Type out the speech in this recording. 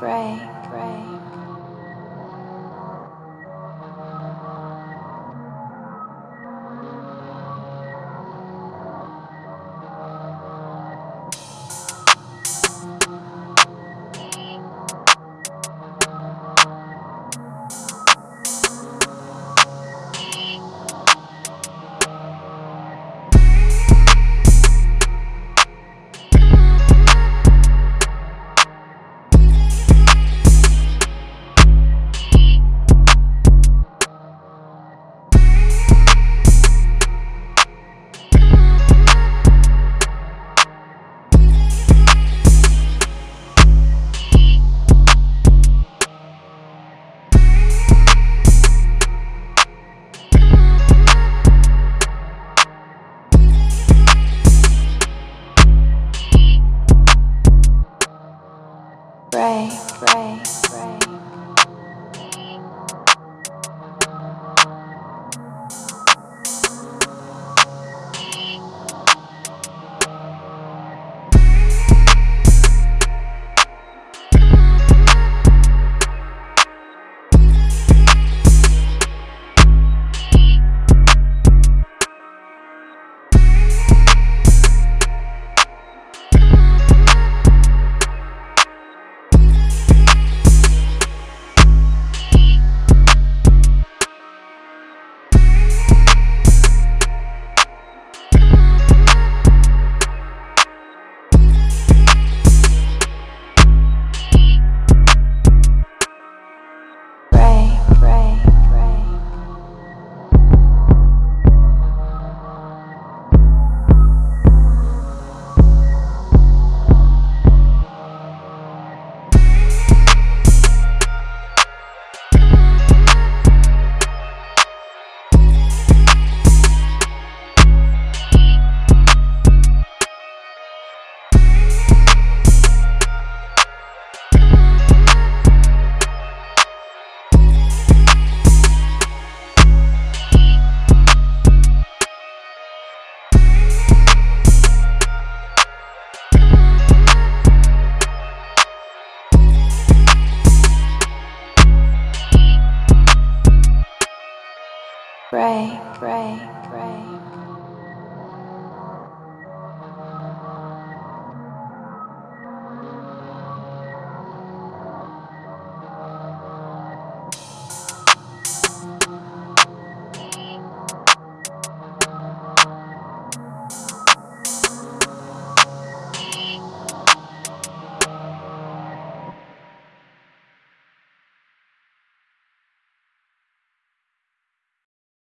pray, pray. Pray, Pray, pray, pray.